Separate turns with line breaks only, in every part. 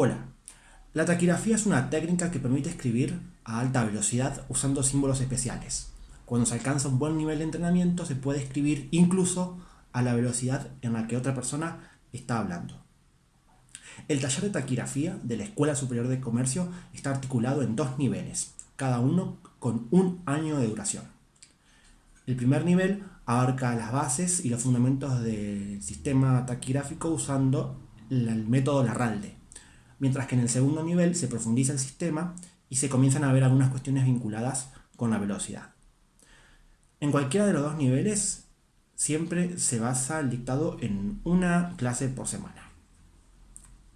Hola, la taquigrafía es una técnica que permite escribir a alta velocidad usando símbolos especiales. Cuando se alcanza un buen nivel de entrenamiento se puede escribir incluso a la velocidad en la que otra persona está hablando. El taller de taquigrafía de la Escuela Superior de Comercio está articulado en dos niveles, cada uno con un año de duración. El primer nivel abarca las bases y los fundamentos del sistema taquigráfico usando el método Larralde mientras que en el segundo nivel se profundiza el sistema y se comienzan a ver algunas cuestiones vinculadas con la velocidad. En cualquiera de los dos niveles siempre se basa el dictado en una clase por semana.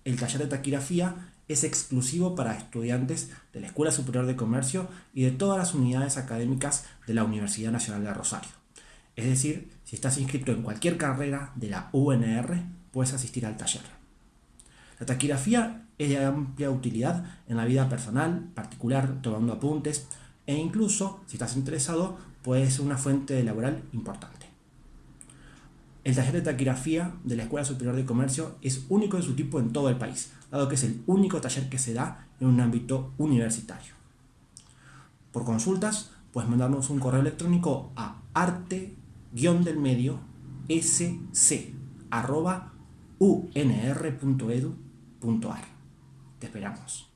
El taller de taquigrafía es exclusivo para estudiantes de la Escuela Superior de Comercio y de todas las unidades académicas de la Universidad Nacional de Rosario. Es decir, si estás inscrito en cualquier carrera de la UNR, puedes asistir al taller. La taquigrafía es de amplia utilidad en la vida personal, particular, tomando apuntes, e incluso, si estás interesado, puede ser una fuente laboral importante. El taller de taquigrafía de la Escuela Superior de Comercio es único en su tipo en todo el país, dado que es el único taller que se da en un ámbito universitario. Por consultas, puedes mandarnos un correo electrónico a arte-del-medio unr.edu.ar. Te esperamos.